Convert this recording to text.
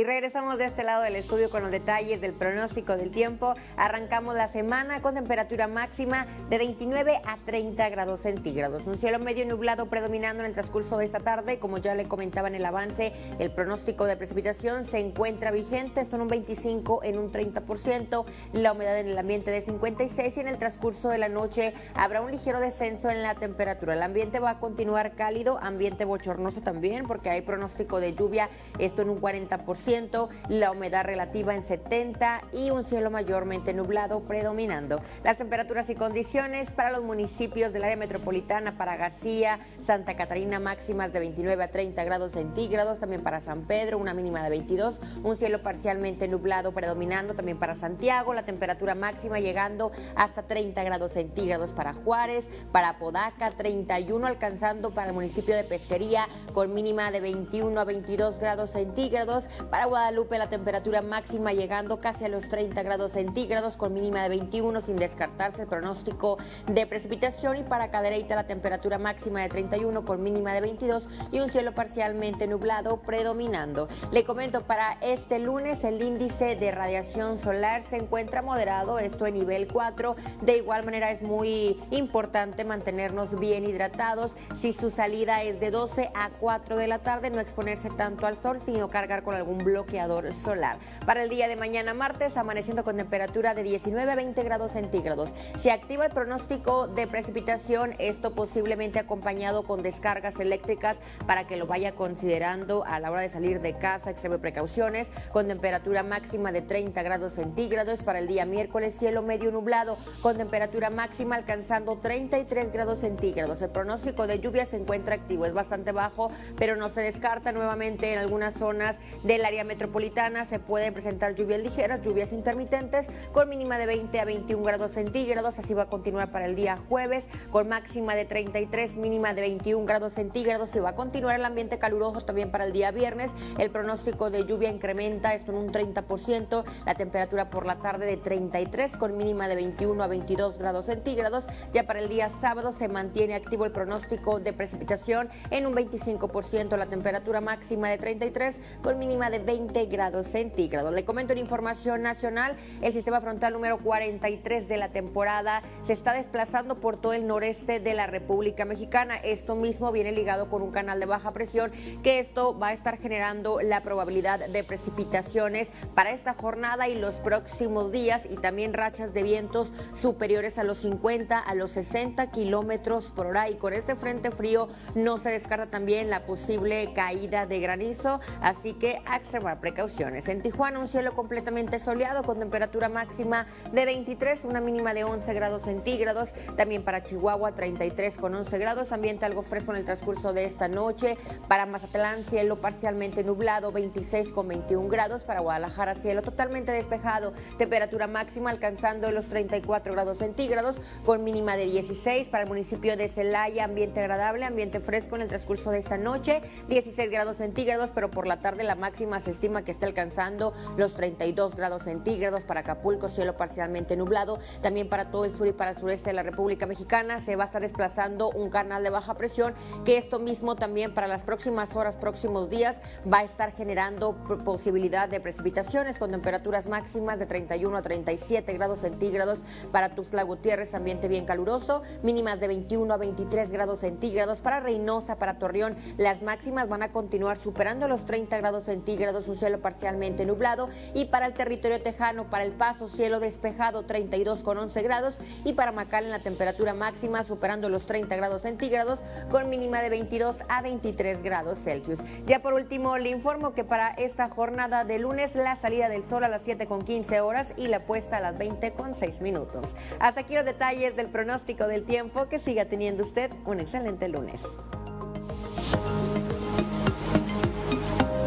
Y regresamos de este lado del estudio con los detalles del pronóstico del tiempo. Arrancamos la semana con temperatura máxima de 29 a 30 grados centígrados. Un cielo medio nublado predominando en el transcurso de esta tarde. Como ya le comentaba en el avance, el pronóstico de precipitación se encuentra vigente. Esto en un 25, en un 30%. La humedad en el ambiente de 56 y en el transcurso de la noche habrá un ligero descenso en la temperatura. El ambiente va a continuar cálido, ambiente bochornoso también porque hay pronóstico de lluvia. Esto en un 40% la humedad relativa en 70 y un cielo mayormente nublado predominando. Las temperaturas y condiciones para los municipios del área metropolitana, para García, Santa Catarina máximas de 29 a 30 grados centígrados, también para San Pedro una mínima de 22, un cielo parcialmente nublado predominando, también para Santiago la temperatura máxima llegando hasta 30 grados centígrados para Juárez, para Podaca 31 alcanzando para el municipio de Pesquería con mínima de 21 a 22 grados centígrados, Guadalupe la temperatura máxima llegando casi a los 30 grados centígrados con mínima de 21 sin descartarse el pronóstico de precipitación y para Cadereyta la temperatura máxima de 31 con mínima de 22 y un cielo parcialmente nublado predominando. Le comento para este lunes el índice de radiación solar se encuentra moderado, esto en nivel 4. De igual manera es muy importante mantenernos bien hidratados. Si su salida es de 12 a 4 de la tarde, no exponerse tanto al sol, sino cargar con algún bloqueador solar. Para el día de mañana martes, amaneciendo con temperatura de 19 a 20 grados centígrados. Se activa el pronóstico de precipitación, esto posiblemente acompañado con descargas eléctricas para que lo vaya considerando a la hora de salir de casa, extreme precauciones, con temperatura máxima de 30 grados centígrados. Para el día miércoles, cielo medio nublado, con temperatura máxima alcanzando 33 grados centígrados. El pronóstico de lluvia se encuentra activo, es bastante bajo, pero no se descarta nuevamente en algunas zonas del área metropolitana se pueden presentar lluvias ligeras, lluvias intermitentes con mínima de 20 a 21 grados centígrados. Así va a continuar para el día jueves con máxima de 33, mínima de 21 grados centígrados. Y va a continuar el ambiente caluroso también para el día viernes. El pronóstico de lluvia incrementa esto en un 30%. La temperatura por la tarde de 33 con mínima de 21 a 22 grados centígrados. Ya para el día sábado se mantiene activo el pronóstico de precipitación en un 25%. La temperatura máxima de 33 con mínima de 20 grados centígrados. Le comento en información nacional, el sistema frontal número 43 de la temporada se está desplazando por todo el noreste de la República Mexicana. Esto mismo viene ligado con un canal de baja presión, que esto va a estar generando la probabilidad de precipitaciones para esta jornada y los próximos días y también rachas de vientos superiores a los 50 a los 60 kilómetros por hora. Y con este frente frío no se descarta también la posible caída de granizo, así que extremar precauciones. En Tijuana un cielo completamente soleado con temperatura máxima de 23, una mínima de 11 grados centígrados. También para Chihuahua 33 con 11 grados, ambiente algo fresco en el transcurso de esta noche. Para Mazatlán cielo parcialmente nublado 26 con 21 grados. Para Guadalajara cielo totalmente despejado, temperatura máxima alcanzando los 34 grados centígrados con mínima de 16. Para el municipio de Celaya ambiente agradable, ambiente fresco en el transcurso de esta noche, 16 grados centígrados, pero por la tarde la máxima se estima que está alcanzando los 32 grados centígrados. Para Acapulco, cielo parcialmente nublado. También para todo el sur y para el sureste de la República Mexicana se va a estar desplazando un canal de baja presión que esto mismo también para las próximas horas, próximos días va a estar generando posibilidad de precipitaciones con temperaturas máximas de 31 a 37 grados centígrados. Para Tuxtla Gutiérrez, ambiente bien caluroso, mínimas de 21 a 23 grados centígrados. Para Reynosa, para Torreón, las máximas van a continuar superando los 30 grados centígrados, un cielo parcialmente nublado. Y para el territorio tejano, para El Paso, cielo despejado, 32 con 11 grados. Y para en la temperatura máxima superando los 30 grados centígrados, con mínima de 22 a 23 grados Celsius. Ya por último, le informo que para esta jornada de lunes, la salida del sol a las 7 con 15 horas y la puesta a las 20 con 6 minutos. Hasta aquí los detalles del pronóstico del tiempo. Que siga teniendo usted un excelente lunes.